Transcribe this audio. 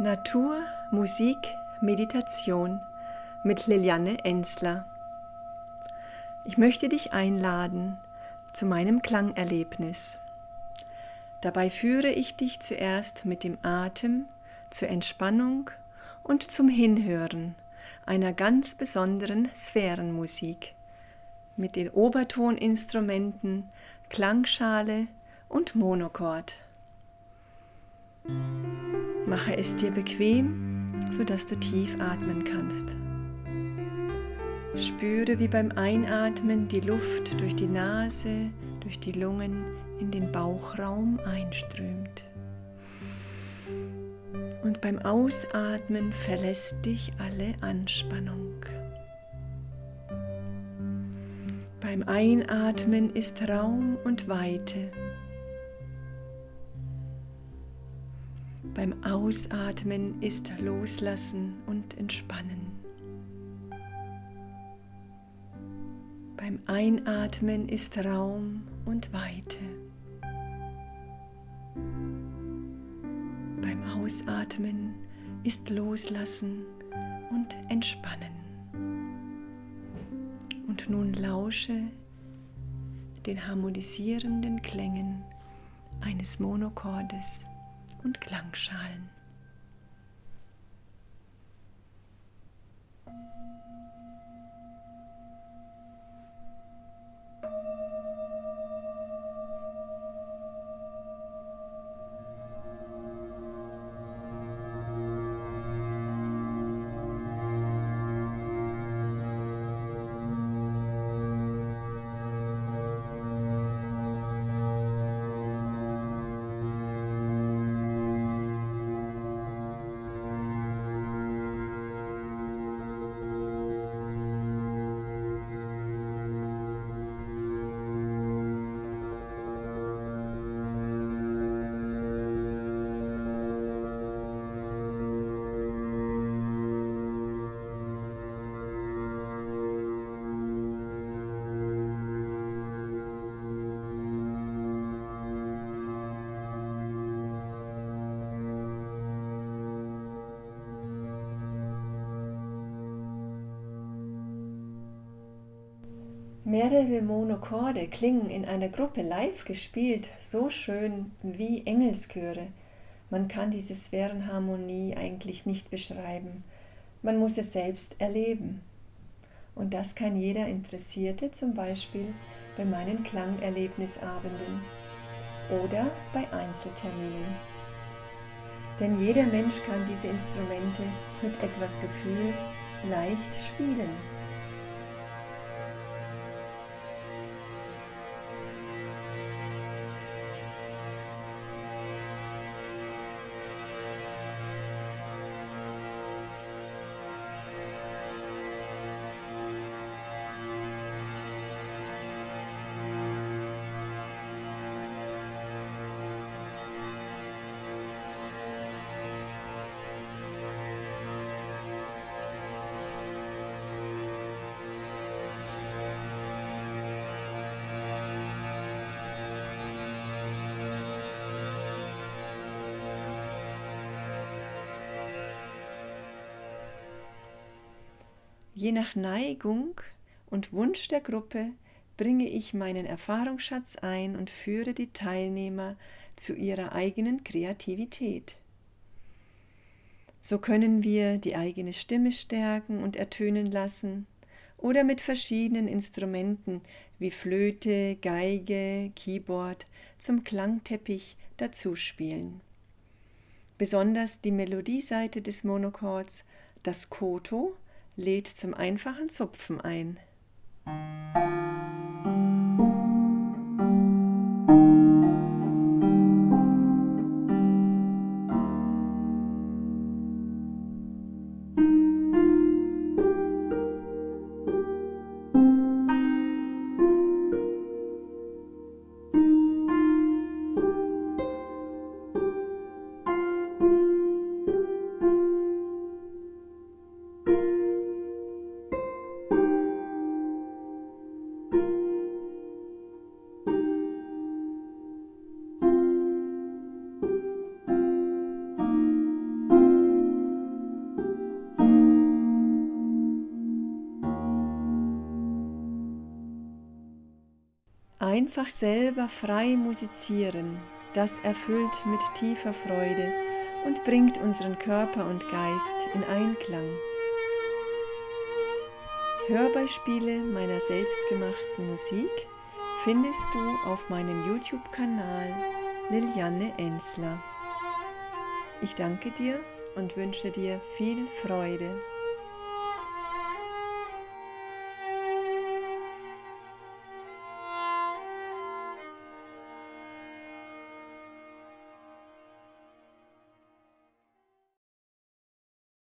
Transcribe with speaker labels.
Speaker 1: Natur, Musik, Meditation mit Liliane Ensler. Ich möchte dich einladen zu meinem Klangerlebnis. Dabei führe ich dich zuerst mit dem Atem zur Entspannung und zum Hinhören einer ganz besonderen Sphärenmusik mit den Obertoninstrumenten Klangschale und Monochord. Mache es dir bequem, sodass du tief atmen kannst. Spüre, wie beim Einatmen die Luft durch die Nase, durch die Lungen in den Bauchraum einströmt. Und beim Ausatmen verlässt dich alle Anspannung. Beim Einatmen ist Raum und Weite. Beim Ausatmen ist Loslassen und Entspannen. Beim Einatmen ist Raum und Weite. Beim Ausatmen ist Loslassen und Entspannen. Und nun lausche den harmonisierenden Klängen eines Monochordes und Klangschalen. Mehrere Monochorde klingen in einer Gruppe live gespielt so schön wie Engelschöre. Man kann diese Sphärenharmonie eigentlich nicht beschreiben. Man muss es selbst erleben. Und das kann jeder Interessierte zum Beispiel bei meinen Klangerlebnisabenden oder bei Einzelterminen. Denn jeder Mensch kann diese Instrumente mit etwas Gefühl leicht spielen. Je nach Neigung und Wunsch der Gruppe bringe ich meinen Erfahrungsschatz ein und führe die Teilnehmer zu ihrer eigenen Kreativität. So können wir die eigene Stimme stärken und ertönen lassen oder mit verschiedenen Instrumenten wie Flöte, Geige, Keyboard zum Klangteppich dazuspielen. Besonders die Melodieseite des Monochords, das Koto, lädt zum einfachen Zupfen ein. Einfach selber frei musizieren, das erfüllt mit tiefer Freude und bringt unseren Körper und Geist in Einklang. Hörbeispiele meiner selbstgemachten Musik findest du auf meinem YouTube-Kanal Liliane Ensler. Ich danke dir und wünsche dir viel Freude